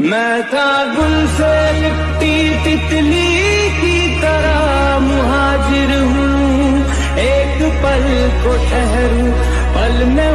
मैं था गुल से लिपटी तितली की तरह मुहाजिर हूँ। एक पल को ठहरू, पल में